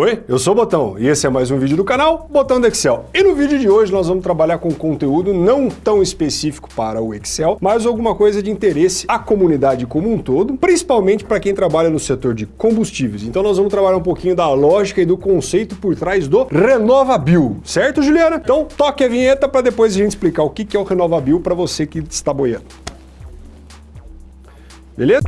Oi, eu sou o Botão e esse é mais um vídeo do canal Botão do Excel. E no vídeo de hoje nós vamos trabalhar com conteúdo não tão específico para o Excel, mas alguma coisa de interesse à comunidade como um todo, principalmente para quem trabalha no setor de combustíveis. Então nós vamos trabalhar um pouquinho da lógica e do conceito por trás do RenovaBio, certo Juliana? Então toque a vinheta para depois a gente explicar o que é o RenovaBio para você que está boiando. Beleza?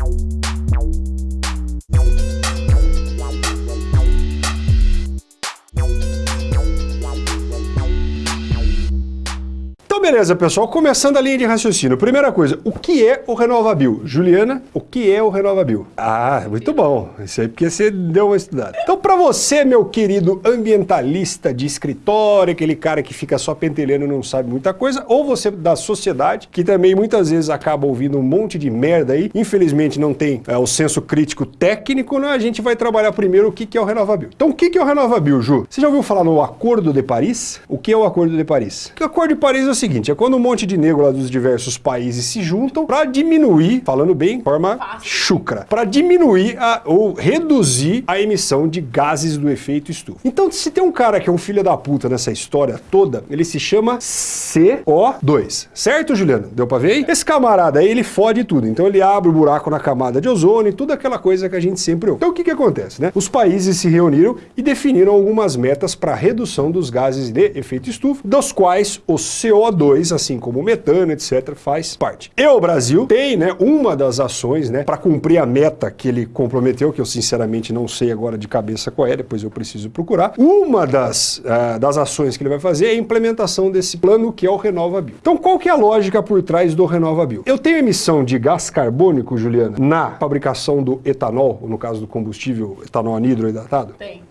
Então, beleza, pessoal. Começando a linha de raciocínio. Primeira coisa, o que é o RenovaBio? Juliana, o que é o RenovaBio? Ah, muito bom. Isso aí porque você deu uma estudada. Então, para você, meu querido ambientalista de escritório, aquele cara que fica só pentelhando e não sabe muita coisa, ou você da sociedade, que também muitas vezes acaba ouvindo um monte de merda aí, infelizmente não tem é, o senso crítico técnico, né? a gente vai trabalhar primeiro o que, é o RenovaBio. Então, o que, que é o RenovaBio, Ju? Você já ouviu falar no Acordo de Paris? O que é o Acordo de Paris? O Acordo de Paris é o seguinte, seguinte, é quando um monte de negro lá dos diversos países se juntam para diminuir, falando bem, de forma Fácil. chucra, para diminuir a, ou reduzir a emissão de gases do efeito estufa. Então, se tem um cara que é um filho da puta nessa história toda, ele se chama CO2. Certo, Juliano? Deu para ver aí? Esse camarada aí, ele fode tudo. Então ele abre o buraco na camada de ozônio e tudo aquela coisa que a gente sempre ouve. Então o que que acontece, né? Os países se reuniram e definiram algumas metas para redução dos gases de efeito estufa, dos quais o CO2 CO2, assim como metano, etc., faz parte. E o Brasil tem, né, uma das ações, né, para cumprir a meta que ele comprometeu, que eu sinceramente não sei agora de cabeça qual é, depois eu preciso procurar. Uma das, uh, das ações que ele vai fazer é a implementação desse plano que é o RenovaBio. Então qual que é a lógica por trás do RenovaBio? Eu tenho emissão de gás carbônico, Juliana, na fabricação do etanol, no caso do combustível etanol anidroidratado? Tem.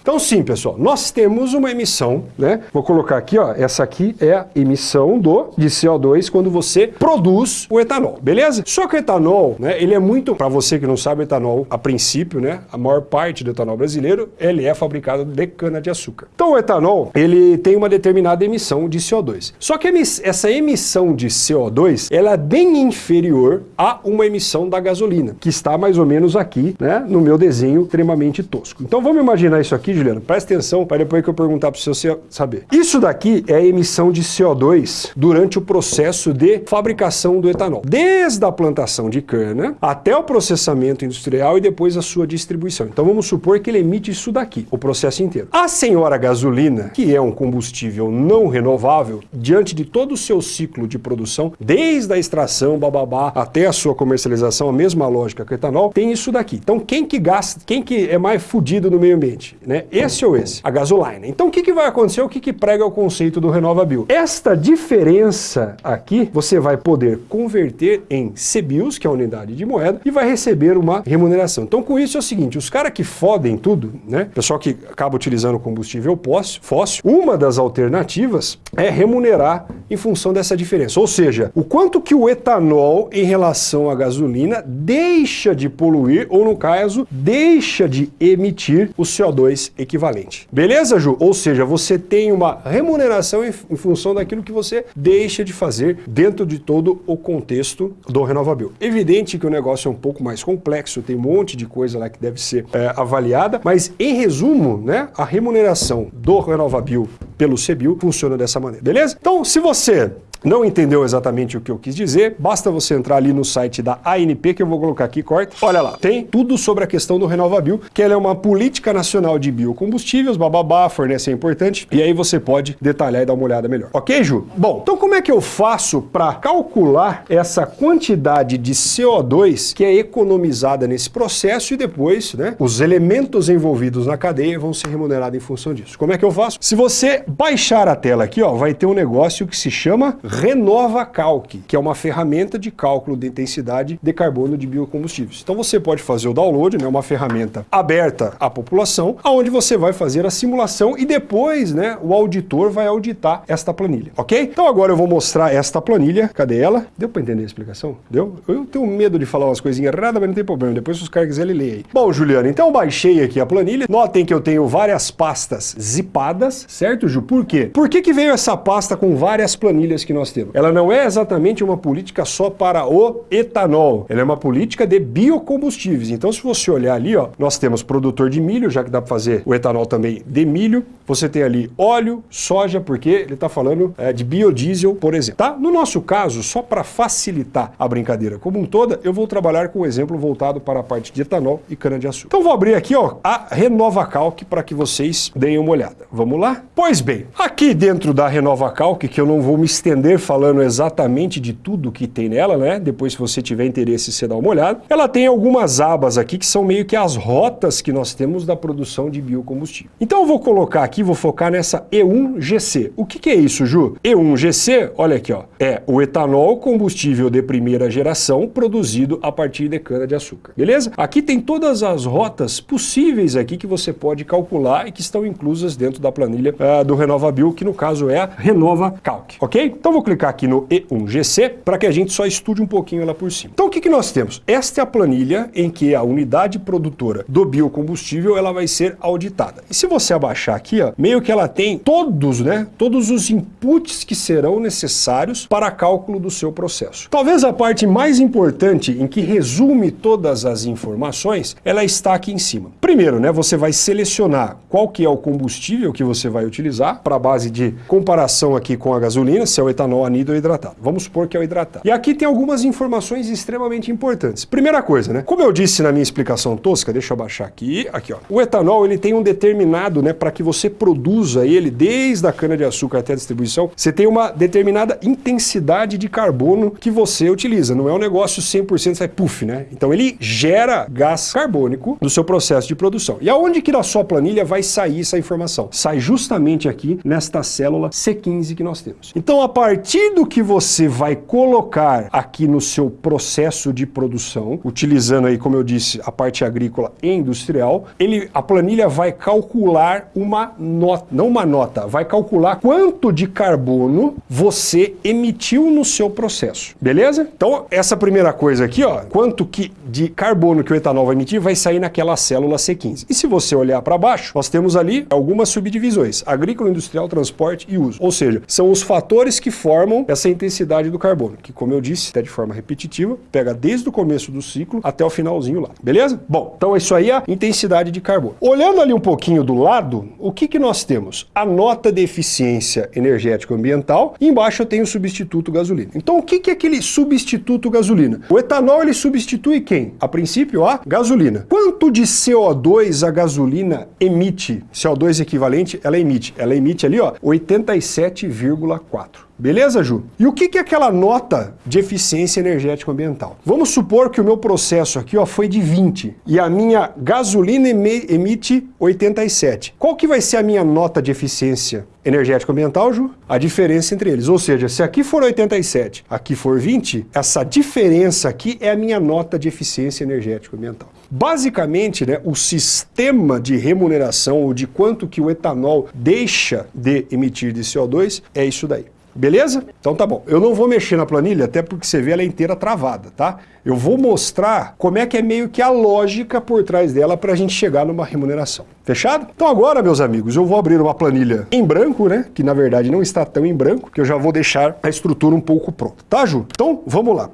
Então sim, pessoal, nós temos uma emissão, né? Vou colocar aqui, ó, essa aqui é a emissão do de CO2 quando você produz o etanol, beleza? Só que o etanol, né, ele é muito, para você que não sabe, etanol, a princípio, né, a maior parte do etanol brasileiro, ele é fabricado de cana de açúcar. Então o etanol, ele tem uma determinada emissão de CO2. Só que essa emissão de CO2, ela é bem inferior a uma emissão da gasolina, que está mais ou menos aqui, né, no meu desenho extremamente tosco. Então vamos imaginar imaginar isso aqui, Juliano? Presta atenção para depois que eu perguntar para você saber. Isso daqui é a emissão de CO2 durante o processo de fabricação do etanol. Desde a plantação de cana até o processamento industrial e depois a sua distribuição. Então vamos supor que ele emite isso daqui, o processo inteiro. A senhora gasolina, que é um combustível não renovável, diante de todo o seu ciclo de produção, desde a extração, bababá, até a sua comercialização, a mesma lógica que o etanol, tem isso daqui. Então quem que gasta, quem que é mais fudido no meio ambiente? Né? Esse ou esse, a gasolina. Então o que, que vai acontecer? O que, que prega o conceito do RenovaBio? Esta diferença aqui, você vai poder converter em CBIOS, que é a unidade de moeda, e vai receber uma remuneração. Então com isso é o seguinte, os caras que fodem tudo, né? Pessoal que acaba utilizando combustível fóssil, uma das alternativas é remunerar em função dessa diferença. Ou seja, o quanto que o etanol em relação à gasolina deixa de poluir, ou no caso, deixa de emitir o CO2 CO2 equivalente. Beleza, Ju? Ou seja, você tem uma remuneração em, em função daquilo que você deixa de fazer dentro de todo o contexto do RenovaBio. Evidente que o negócio é um pouco mais complexo, tem um monte de coisa lá que deve ser é, avaliada, mas em resumo, né, a remuneração do RenovaBio pelo CBIO funciona dessa maneira, beleza? Então, se você não entendeu exatamente o que eu quis dizer, basta você entrar ali no site da ANP, que eu vou colocar aqui, corta. Olha lá, tem tudo sobre a questão do RenovaBio, que ela é uma política nacional de biocombustíveis, bababá, fornece é importante, e aí você pode detalhar e dar uma olhada melhor. Ok, Ju? Bom, então como é que eu faço para calcular essa quantidade de CO2 que é economizada nesse processo e depois, né, os elementos envolvidos na cadeia vão ser remunerados em função disso. Como é que eu faço? Se você baixar a tela aqui, ó, vai ter um negócio que se chama Renova Calc, que é uma ferramenta de cálculo de intensidade de carbono de biocombustíveis. Então você pode fazer o download, né, uma ferramenta aberta à população, aonde você vai fazer a simulação e depois, né, o auditor vai auditar esta planilha, ok? Então agora eu vou mostrar esta planilha, cadê ela? Deu para entender a explicação? Deu? Eu tenho medo de falar umas coisinhas erradas, mas não tem problema, depois se os caras quiserem ler aí. Bom, Juliano, então eu baixei aqui a planilha, notem que eu tenho várias pastas zipadas, certo, Ju? Por quê? Por que que veio essa pasta com várias planilhas que nós nós temos? Ela não é exatamente uma política só para o etanol, ela é uma política de biocombustíveis. Então, se você olhar ali, ó, nós temos produtor de milho, já que dá para fazer o etanol também de milho, você tem ali óleo, soja, porque ele está falando é, de biodiesel, por exemplo. Tá? No nosso caso, só para facilitar a brincadeira como um toda, eu vou trabalhar com um exemplo voltado para a parte de etanol e cana-de-açúcar. Então vou abrir aqui ó, a Renova Calc para que vocês deem uma olhada. Vamos lá? Pois bem, aqui dentro da Renova Calc, que eu não vou me estender falando exatamente de tudo que tem nela, né? Depois se você tiver interesse, você dá uma olhada. Ela tem algumas abas aqui que são meio que as rotas que nós temos da produção de biocombustível. Então eu vou colocar aqui, vou focar nessa E1GC. O que, que é isso, Ju? E1GC, olha aqui, ó, é o etanol combustível de primeira geração produzido a partir de cana-de-açúcar. Beleza? Aqui tem todas as rotas possíveis aqui que você pode calcular e que estão inclusas dentro da planilha uh, do RenovaBio, que no caso é a Renova Calc, ok? Então vou clicar aqui no E1GC para que a gente só estude um pouquinho ela por cima. Então o que, que nós temos? Esta é a planilha em que a unidade produtora do biocombustível ela vai ser auditada. E se você abaixar aqui, ó, meio que ela tem todos, né, todos os inputs que serão necessários para cálculo do seu processo. Talvez a parte mais importante em que resume todas as informações, ela está aqui em cima. Primeiro, né, você vai selecionar qual que é o combustível que você vai utilizar para base de comparação aqui com a gasolina, se é o etanol anido ou hidratado. Vamos supor que é o hidratado. E aqui tem algumas informações extremamente importantes. Primeira coisa, né, como eu disse na minha explicação tosca, deixa eu abaixar aqui, aqui ó, o etanol ele tem um determinado, né, para que você produza ele desde a cana de açúcar até a distribuição, você tem uma determinada intensidade de carbono que você utiliza. Não é um negócio 100% sai puff, né? Então ele gera gás carbônico no seu processo de produção. E aonde que na sua planilha vai sair essa informação? Sai justamente aqui nesta célula C15 que nós temos. Então a partir do que você vai colocar aqui no seu processo de produção, utilizando aí, como eu disse, a parte agrícola e industrial, ele, a planilha vai calcular uma nota, não uma nota, vai calcular quanto de carbono você emitiu no seu processo, beleza? Então essa primeira coisa aqui, ó, quanto que de carbono que o etanol vai emitir vai sair naquela célula C15. E se você olhar para baixo, nós temos ali algumas subdivisões, agrícola, industrial, transporte e uso. Ou seja, são os fatores que formam essa intensidade do carbono, que como eu disse, até de forma repetitiva, pega desde o começo do ciclo até o finalzinho lá, beleza? Bom, então isso aí é a intensidade de carbono. Olhando ali um pouquinho do lado, o que que nós temos? A nota de eficiência energética ambiental e embaixo eu tenho o substituto gasolina. Então o que que é aquele substituto gasolina? O etanol ele substitui quem? A princípio a gasolina. Quanto de CO2 a gasolina emite? CO2 equivalente, ela emite. Ela emite ali, ó, 87,4. Beleza, Ju? E o que é aquela nota de eficiência energética ambiental? Vamos supor que o meu processo aqui ó, foi de 20 e a minha gasolina emite 87. Qual que vai ser a minha nota de eficiência energética ambiental, Ju? A diferença entre eles. Ou seja, se aqui for 87, aqui for 20, essa diferença aqui é a minha nota de eficiência energética ambiental. Basicamente, né, o sistema de remuneração ou de quanto que o etanol deixa de emitir de CO2 é isso daí. Beleza? Então tá bom. Eu não vou mexer na planilha, até porque você vê ela inteira travada, tá? Eu vou mostrar como é que é meio que a lógica por trás dela para a gente chegar numa remuneração. Fechado? Então agora, meus amigos, eu vou abrir uma planilha em branco, né? Que na verdade não está tão em branco, que eu já vou deixar a estrutura um pouco pronta. Tá, Ju? Então, vamos lá.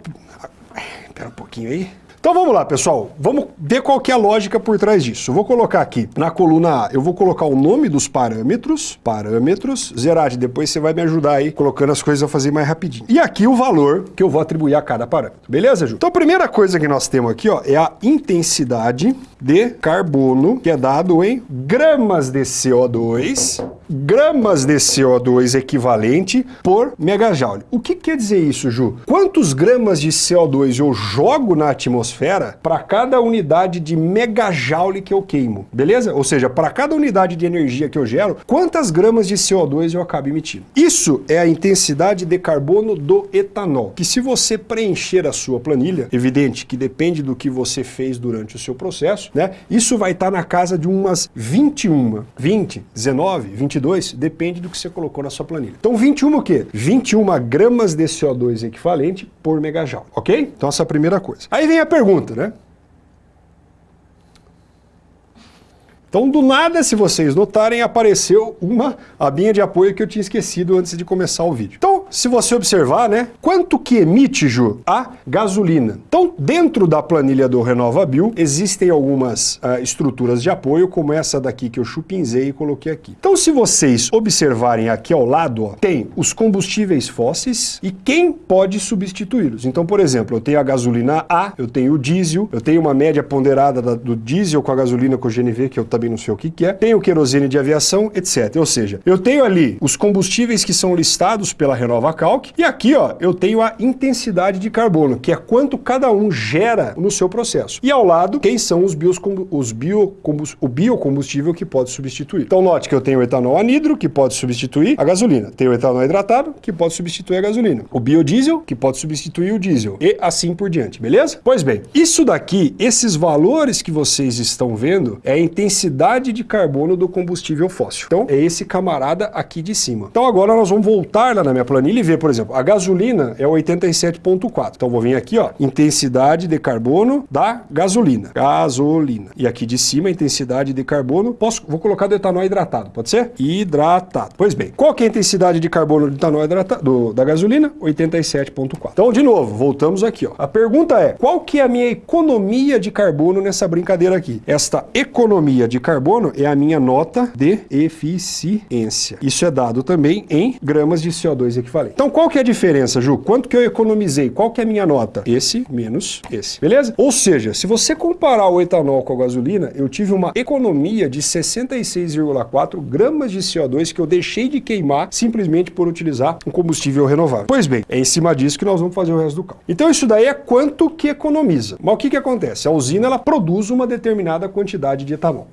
Espera um pouquinho aí. Então vamos lá, pessoal. Vamos ver qual que é a lógica por trás disso. Vou colocar aqui na coluna A, eu vou colocar o nome dos parâmetros, parâmetros, Zerati, depois você vai me ajudar aí colocando as coisas a fazer mais rapidinho. E aqui o valor que eu vou atribuir a cada parâmetro. Beleza, Ju? Então a primeira coisa que nós temos aqui, ó, é a intensidade de carbono, que é dado em gramas de CO2, gramas de CO2 equivalente por megajoule. O que quer dizer isso, Ju? Quantos gramas de CO2 eu jogo na atmosfera para cada unidade de megajoule que eu queimo, beleza? Ou seja, para cada unidade de energia que eu gero, quantas gramas de CO2 eu acabo emitindo? Isso é a intensidade de carbono do etanol, que se você preencher a sua planilha, evidente que depende do que você fez durante o seu processo, né? Isso vai estar tá na casa de umas 21, 20, 19, 22, depende do que você colocou na sua planilha. Então 21 o quê? 21 gramas de CO2 equivalente por megajoule, ok? Então essa é a primeira coisa. Aí vem a pergunta, né? Então, do nada, se vocês notarem, apareceu uma abinha de apoio que eu tinha esquecido antes de começar o vídeo. Então, se você observar, né, quanto que emite, Ju? A gasolina. Então, dentro da planilha do RenovaBio, existem algumas uh, estruturas de apoio, como essa daqui que eu chupinzei e coloquei aqui. Então, se vocês observarem aqui ao lado, ó, tem os combustíveis fósseis e quem pode substituí-los. Então, por exemplo, eu tenho a gasolina A, eu tenho o diesel, eu tenho uma média ponderada da, do diesel com a gasolina com o GNV, que eu também não sei o que, que é, o querosene de aviação, etc. Ou seja, eu tenho ali os combustíveis que são listados pela Renova Calc e aqui ó, eu tenho a intensidade de carbono, que é quanto cada um gera no seu processo. E ao lado, quem são os, os biocombust, o biocombustível que pode substituir. Então note que eu tenho o etanol anidro, que pode substituir a gasolina. Tenho o etanol hidratado, que pode substituir a gasolina. O biodiesel, que pode substituir o diesel. E assim por diante, beleza? Pois bem, isso daqui, esses valores que vocês estão vendo, é a intensidade de carbono do combustível fóssil. Então, é esse camarada aqui de cima. Então agora nós vamos voltar lá na minha planilha e ver, por exemplo, a gasolina é 87.4. Então vou vir aqui, ó, intensidade de carbono da gasolina. Gasolina. E aqui de cima, intensidade de carbono, posso, vou colocar do etanol hidratado, pode ser? Hidratado. Pois bem, qual que é a intensidade de carbono do etanol hidratado, do, da gasolina? 87.4. Então, de novo, voltamos aqui, ó. A pergunta é, qual que é a minha economia de carbono nessa brincadeira aqui? Esta economia de carbono é a minha nota de eficiência. Isso é dado também em gramas de CO2 equivalente. Então, qual que é a diferença, Ju? Quanto que eu economizei? Qual que é a minha nota? Esse menos esse. Beleza? Ou seja, se você comparar o etanol com a gasolina, eu tive uma economia de 66,4 gramas de CO2 que eu deixei de queimar simplesmente por utilizar um combustível renovável. Pois bem, é em cima disso que nós vamos fazer o resto do cálculo. Então isso daí é quanto que economiza. Mas o que, que acontece? A usina ela produz uma determinada quantidade de etanol?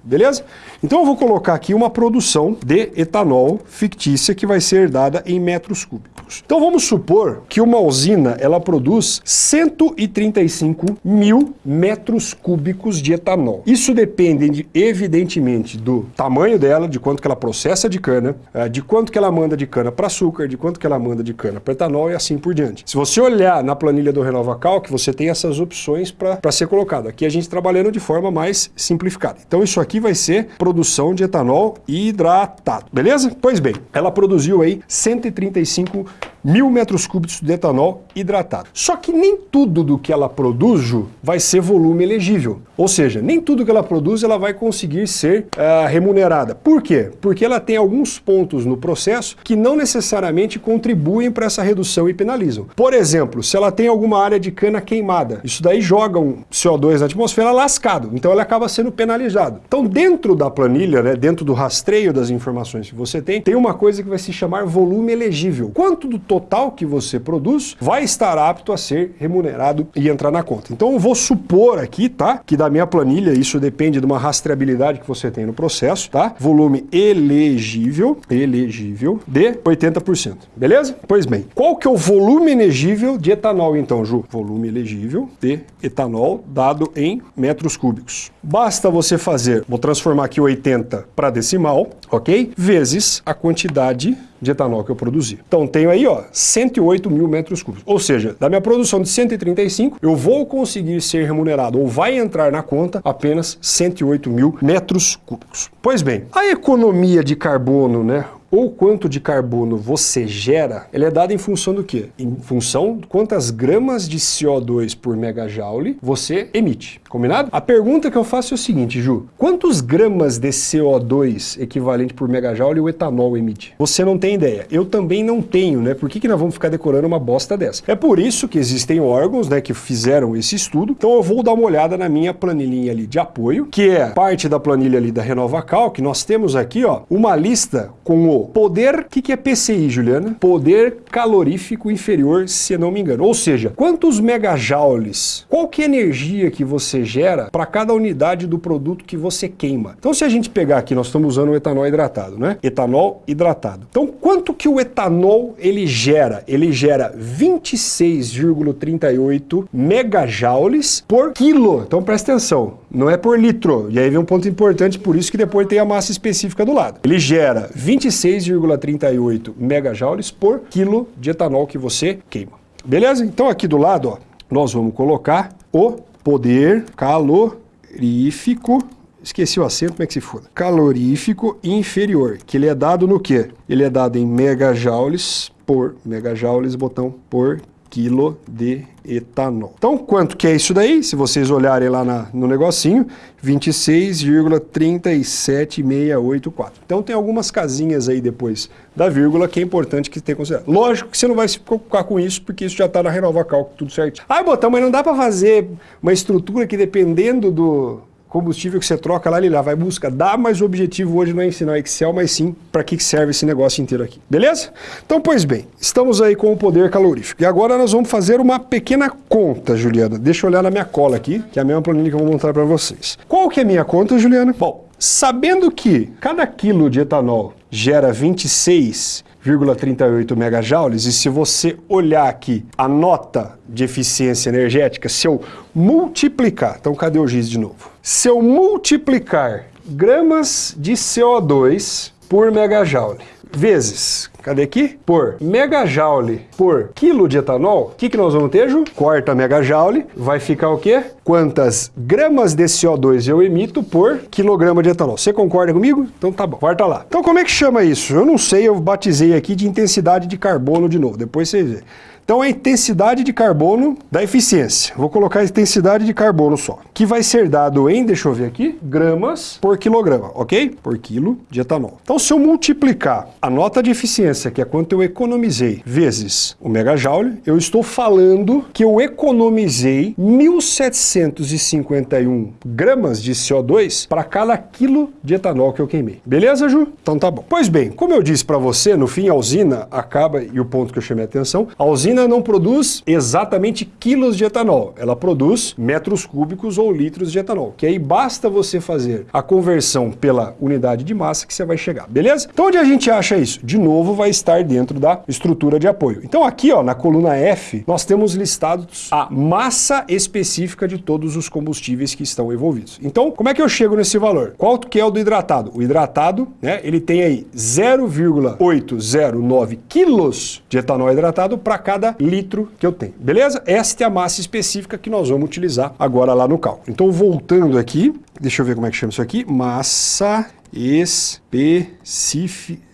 Então eu vou colocar aqui uma produção de etanol fictícia que vai ser dada em metros cúbicos. Então vamos supor que uma usina ela produz 135 mil metros cúbicos de etanol. Isso depende, de, evidentemente, do tamanho dela, de quanto que ela processa de cana, eh, de quanto que ela manda de cana para açúcar, de quanto que ela manda de cana para etanol e assim por diante. Se você olhar na planilha do Renova Calc, você tem essas opções para ser colocado. Aqui a gente trabalhando de forma mais simplificada. Então isso aqui vai ser produção de etanol hidratado, beleza? Pois bem, ela produziu aí 135 mil metros cúbicos de etanol hidratado. Só que nem tudo do que ela produz, vai ser volume elegível. Ou seja, nem tudo que ela produz ela vai conseguir ser uh, remunerada. Por quê? Porque ela tem alguns pontos no processo que não necessariamente contribuem para essa redução e penalizam. Por exemplo, se ela tem alguma área de cana queimada, isso daí joga um CO2 na atmosfera lascado, então ela acaba sendo penalizado. Então dentro da planilha, né, dentro do rastreio das informações que você tem, tem uma coisa que vai se chamar volume elegível. Quanto do total que você produz vai estar apto a ser remunerado e entrar na conta. Então eu vou supor aqui, tá? Que da minha planilha, isso depende de uma rastreabilidade que você tem no processo, tá? Volume elegível, elegível de 80%. Beleza? Pois bem, qual que é o volume elegível de etanol então, Ju? Volume elegível de etanol dado em metros cúbicos. Basta você fazer, vou transformar aqui 80 para decimal, ok? Vezes a quantidade de etanol que eu produzi. Então tenho aí ó, 108 mil metros cúbicos. Ou seja, da minha produção de 135, eu vou conseguir ser remunerado ou vai entrar na conta apenas 108 mil metros cúbicos. Pois bem, a economia de carbono, né? Ou quanto de carbono você gera, ele é dado em função do quê? Em função de quantas gramas de CO2 por megajoule você emite. Combinado? A pergunta que eu faço é o seguinte, Ju. Quantos gramas de CO2 equivalente por megajoule o etanol emite? Você não tem ideia. Eu também não tenho, né? Por que, que nós vamos ficar decorando uma bosta dessa? É por isso que existem órgãos né, que fizeram esse estudo. Então eu vou dar uma olhada na minha planilhinha ali de apoio, que é parte da planilha ali da RenovaCal, que nós temos aqui ó, uma lista com o poder... O que, que é PCI, Juliana? Poder calorífico inferior, se não me engano. Ou seja, quantos megajoules, qual que é a energia que você gera para cada unidade do produto que você queima. Então se a gente pegar aqui, nós estamos usando o etanol hidratado, né? Etanol hidratado. Então quanto que o etanol ele gera? Ele gera 26,38 megajoules por quilo. Então presta atenção, não é por litro. E aí vem um ponto importante, por isso que depois tem a massa específica do lado. Ele gera 26,38 megajoules por quilo de etanol que você queima. Beleza? Então aqui do lado, ó, nós vamos colocar o poder calorífico, esqueci o acento, como é que se foda? Calorífico inferior, que ele é dado no quê? Ele é dado em megajoules por megajoules, botão por quilo de etanol. Então, quanto que é isso daí? Se vocês olharem lá na, no negocinho, 26,37684. Então, tem algumas casinhas aí depois da vírgula que é importante que tenha considerado. Lógico que você não vai se preocupar com isso, porque isso já está na Renova Cálculo, tudo certo. Ah, botão, mas não dá para fazer uma estrutura que dependendo do combustível que você troca lá, ele lá vai busca. Dá, mas o objetivo hoje não é ensinar Excel, mas sim para que serve esse negócio inteiro aqui. Beleza? Então, pois bem, estamos aí com o poder calorífico. E agora nós vamos fazer uma pequena conta, Juliana. Deixa eu olhar na minha cola aqui, que é a mesma planilha que eu vou mostrar para vocês. Qual que é a minha conta, Juliana? Bom, sabendo que cada quilo de etanol gera 26 0,38 megajoules, e se você olhar aqui a nota de eficiência energética, se eu multiplicar, então cadê o giz de novo? Se eu multiplicar gramas de CO2 por megajoule, vezes Cadê aqui? Por megajoule por quilo de etanol, o que, que nós vamos ter, Ju? Corta megajoule, vai ficar o quê? Quantas gramas de CO2 eu emito por quilograma de etanol. Você concorda comigo? Então tá bom, corta lá. Então como é que chama isso? Eu não sei, eu batizei aqui de intensidade de carbono de novo, depois vocês vê. Então a intensidade de carbono da eficiência. Vou colocar a intensidade de carbono só. Que vai ser dado em, deixa eu ver aqui, gramas por quilograma, ok? Por quilo de etanol. Então se eu multiplicar a nota de eficiência, que é quanto eu economizei, vezes o megajoule, eu estou falando que eu economizei 1.751 gramas de CO2 para cada quilo de etanol que eu queimei. Beleza, Ju? Então tá bom. Pois bem, como eu disse para você, no fim a usina acaba, e o ponto que eu chamei a atenção, a usina não produz exatamente quilos de etanol, ela produz metros cúbicos ou litros de etanol, que aí basta você fazer a conversão pela unidade de massa que você vai chegar, beleza? Então onde a gente acha isso? De novo vai estar dentro da estrutura de apoio. Então aqui ó, na coluna F, nós temos listados a massa específica de todos os combustíveis que estão envolvidos. Então como é que eu chego nesse valor? Qual que é o do hidratado? O hidratado, né, ele tem aí 0,809 quilos de etanol hidratado para cada cada litro que eu tenho. Beleza? Esta é a massa específica que nós vamos utilizar agora lá no cálculo. Então, voltando aqui, deixa eu ver como é que chama isso aqui. Massa específica.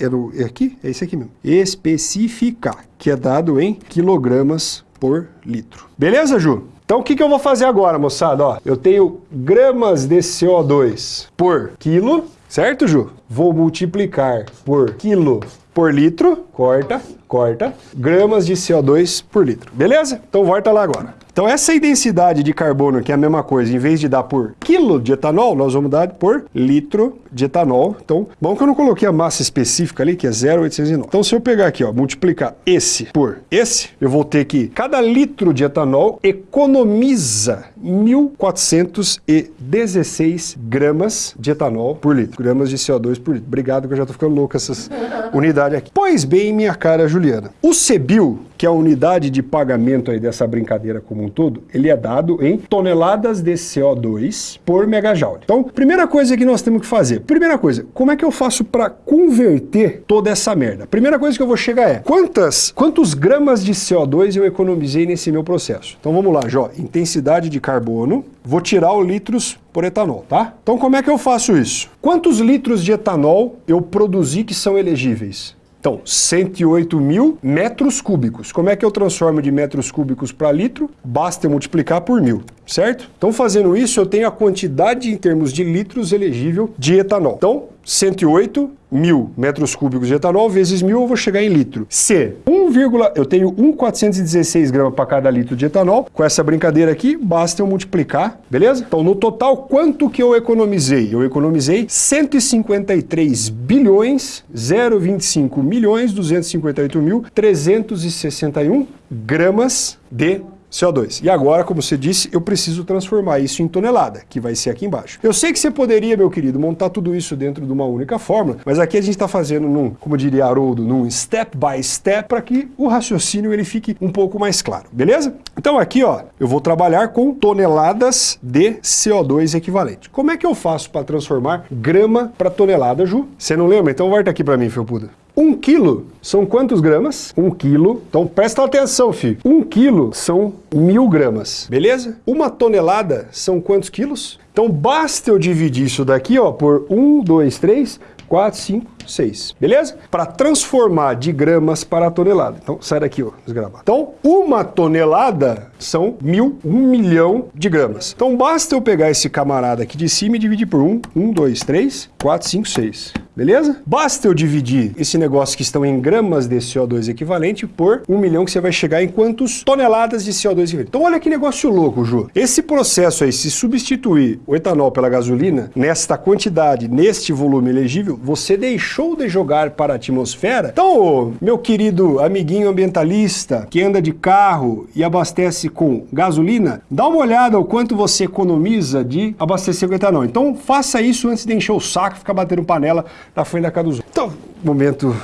É, é aqui? É isso aqui mesmo. Específica, que é dado em quilogramas por litro. Beleza, Ju? Então o que, que eu vou fazer agora, moçada? Ó, eu tenho gramas de CO2 por quilo, certo, Ju? Vou multiplicar por quilo por litro, corta, corta, gramas de CO2 por litro. Beleza? Então volta lá agora. Então essa densidade de carbono, que é a mesma coisa, em vez de dar por quilo de etanol, nós vamos dar por litro de etanol. Então, bom que eu não coloquei a massa específica ali, que é 0,809. Então se eu pegar aqui, ó, multiplicar esse por esse, eu vou ter que cada litro de etanol economiza 1.416 gramas de etanol por litro, gramas de CO2 por litro. Obrigado que eu já tô ficando louco essas unidades aqui. Pois bem, minha cara Juliana, o CBIL, que a unidade de pagamento aí dessa brincadeira como um todo, ele é dado em toneladas de CO2 por megajoule. Então, primeira coisa que nós temos que fazer, primeira coisa, como é que eu faço para converter toda essa merda? Primeira coisa que eu vou chegar é, quantas, quantos gramas de CO2 eu economizei nesse meu processo? Então vamos lá, Jó, intensidade de carbono, vou tirar o litros por etanol, tá? Então como é que eu faço isso? Quantos litros de etanol eu produzi que são elegíveis? Então, 108 mil metros cúbicos. Como é que eu transformo de metros cúbicos para litro? Basta eu multiplicar por mil, certo? Então, fazendo isso, eu tenho a quantidade em termos de litros elegível de etanol. Então, 108 mil metros cúbicos de etanol vezes mil, eu vou chegar em litro. Se 1, eu tenho 1,416 gramas para cada litro de etanol, com essa brincadeira aqui, basta eu multiplicar, beleza? Então, no total, quanto que eu economizei? Eu economizei 153 bilhões, 025 milhões, 258 mil, 361 gramas de CO2. E agora, como você disse, eu preciso transformar isso em tonelada, que vai ser aqui embaixo. Eu sei que você poderia, meu querido, montar tudo isso dentro de uma única fórmula, mas aqui a gente está fazendo num, como diria Haroldo, num step by step, para que o raciocínio ele fique um pouco mais claro, beleza? Então aqui, ó, eu vou trabalhar com toneladas de CO2 equivalente. Como é que eu faço para transformar grama para tonelada, Ju? Você não lembra? Então volta aqui para mim, Felpuda. Um quilo são quantos gramas? Um quilo. Então presta atenção, filho. Um quilo são mil gramas, beleza? Uma tonelada são quantos quilos? Então basta eu dividir isso daqui ó, por um, dois, três, 4, 5, 6. Beleza? Para transformar de gramas para tonelada. Então, sai daqui, ó, desgramado. Então, uma tonelada são mil, um milhão de gramas. Então, basta eu pegar esse camarada aqui de cima e dividir por 1, 1, 2, 3, 4, 5, 6. Beleza? Basta eu dividir esse negócio que estão em gramas de CO2 equivalente por 1 milhão que você vai chegar em quantos toneladas de CO2 equivalente. Então olha que negócio louco, Ju. Esse processo aí, se substituir o etanol pela gasolina, nesta quantidade, neste volume elegível, você deixou de jogar para a atmosfera. Então, meu querido amiguinho ambientalista que anda de carro e abastece com gasolina, dá uma olhada o quanto você economiza de abastecer com etanol. Então faça isso antes de encher o saco e ficar batendo panela na frente da casa dos outros. Então, momento...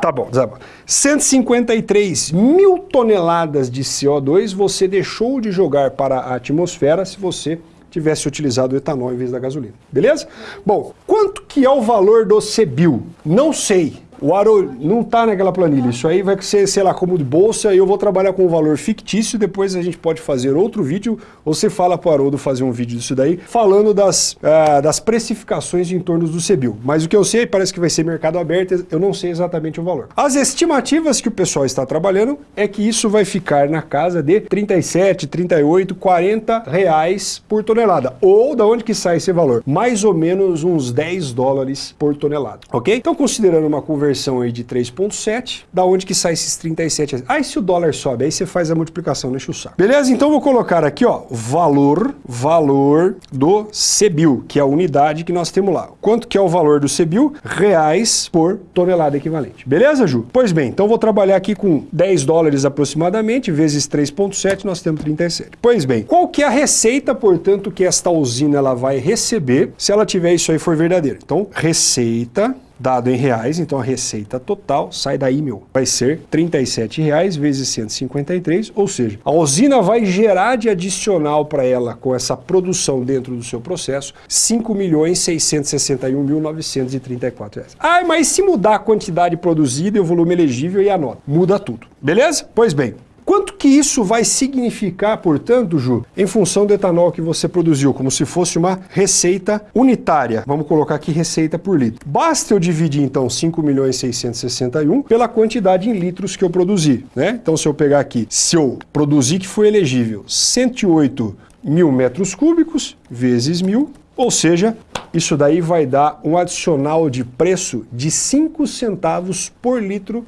Tá bom, tá bom. 153 mil toneladas de CO2 você deixou de jogar para a atmosfera se você tivesse utilizado o etanol em vez da gasolina. Beleza? Bom, quanto que é o valor do CBIL? Não sei. O Aro não está naquela planilha. Isso aí vai ser, sei lá, como de bolsa e eu vou trabalhar com um valor fictício. Depois a gente pode fazer outro vídeo ou você fala para o Haroldo fazer um vídeo disso daí, falando das, uh, das precificações em torno do CBIL. Mas o que eu sei, parece que vai ser mercado aberto, eu não sei exatamente o valor. As estimativas que o pessoal está trabalhando é que isso vai ficar na casa de 37, 38, 40 reais por tonelada. Ou da onde que sai esse valor? Mais ou menos uns 10 dólares por tonelada, ok? Então considerando uma conversão conversão aí de 3.7, da onde que sai esses 37? Ah, e se o dólar sobe? Aí você faz a multiplicação, deixa eu saco. Beleza? Então vou colocar aqui, ó, valor, valor do CBIL, que é a unidade que nós temos lá. Quanto que é o valor do CBIL? Reais por tonelada equivalente. Beleza, Ju? Pois bem, então vou trabalhar aqui com 10 dólares aproximadamente, vezes 3.7, nós temos 37. Pois bem, qual que é a receita, portanto, que esta usina ela vai receber se ela tiver isso aí for verdadeiro? Então, receita dado em reais, então a receita total sai daí, meu, vai ser R$ reais vezes 153, ou seja, a usina vai gerar de adicional para ela com essa produção dentro do seu processo 5.661.934 reais. Ah, mas se mudar a quantidade produzida e o volume elegível e a nota? Muda tudo, beleza? Pois bem, Quanto que isso vai significar, portanto, Ju, em função do etanol que você produziu, como se fosse uma receita unitária? Vamos colocar aqui receita por litro. Basta eu dividir, então, 5.661 pela quantidade em litros que eu produzi, né? Então, se eu pegar aqui, se eu produzir que foi elegível 108 mil metros cúbicos vezes mil, ou seja, isso daí vai dar um adicional de preço de 5 centavos por litro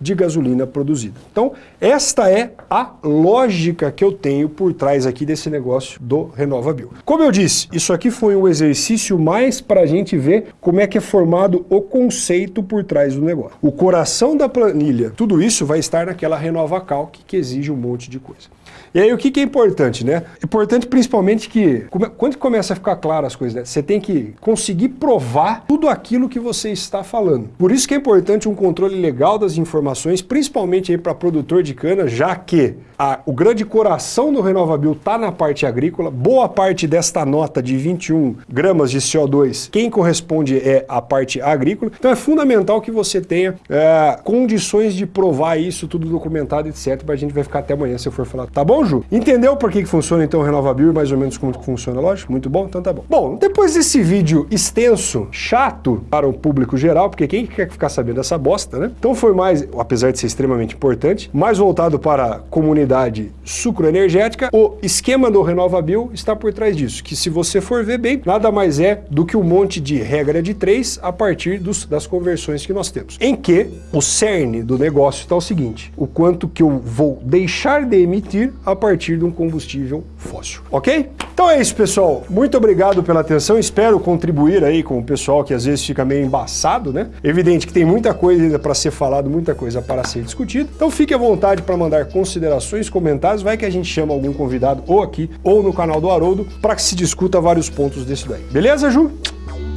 de gasolina produzida. Então, esta é a lógica que eu tenho por trás aqui desse negócio do RenovaBio. Como eu disse, isso aqui foi um exercício mais para a gente ver como é que é formado o conceito por trás do negócio. O coração da planilha, tudo isso vai estar naquela RenovaCalc que exige um monte de coisa. E aí o que, que é importante, né? Importante principalmente que, quando começa a ficar claro as coisas, né? você tem que conseguir provar tudo aquilo que você está falando. Por isso que é importante um controle legal das informações, principalmente aí para produtor de cana, já que a, o grande coração do RenovaBio está na parte agrícola, boa parte desta nota de 21 gramas de CO2, quem corresponde é a parte agrícola, então é fundamental que você tenha é, condições de provar isso, tudo documentado, etc, para a gente vai ficar até amanhã se eu for falar. Tá bom, Ju? Entendeu por que, que funciona então o RenovaBio e mais ou menos como que funciona loja? Muito bom? Então tá bom. Bom, depois desse vídeo extenso, chato para o público geral, porque quem quer ficar sabendo dessa bosta, né? Então foi mais, apesar de ser extremamente importante, mais voltado para a comunidade unidade sucroenergética, o esquema do RenovaBio está por trás disso, que se você for ver bem, nada mais é do que um monte de regra de três a partir dos, das conversões que nós temos. Em que o cerne do negócio está o seguinte, o quanto que eu vou deixar de emitir a partir de um combustível fóssil, ok? Então é isso, pessoal. Muito obrigado pela atenção. Espero contribuir aí com o pessoal que às vezes fica meio embaçado, né? Evidente que tem muita coisa ainda para ser falado, muita coisa para ser discutida. Então fique à vontade para mandar considerações, comentários. Vai que a gente chama algum convidado ou aqui ou no canal do Haroldo para que se discuta vários pontos desse daí. Beleza, Ju?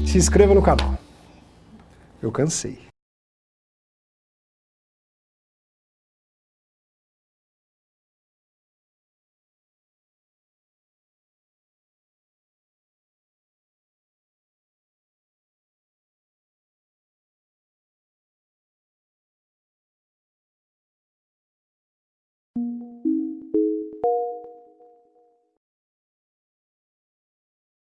Se inscreva no canal. Eu cansei.